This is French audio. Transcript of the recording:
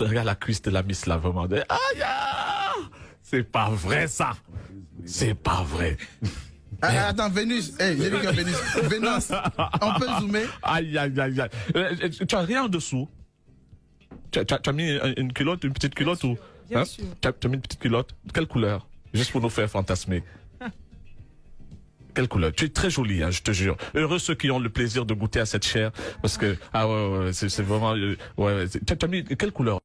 Regarde la cuisse de la Miss là, vraiment. Aïe, ah, c'est pas vrai ça. C'est pas vrai. Ah, ah, attends, Vénus, hey, j'ai vu Vénus. Vénus, on peut zoomer? Aïe, aïe, aïe, aïe. Euh, euh, tu as rien en dessous tu as, mis une culotte, une petite culotte ou bien hein? sûr. Tu as, mis une petite culotte Quelle couleur? Juste pour nous faire fantasmer. Quelle couleur? Tu es très jolie, hein, je te jure. Heureux ceux qui ont le plaisir de goûter à cette chair, parce que ah ouais, c'est vraiment euh, ouais. tu as mis quelle couleur?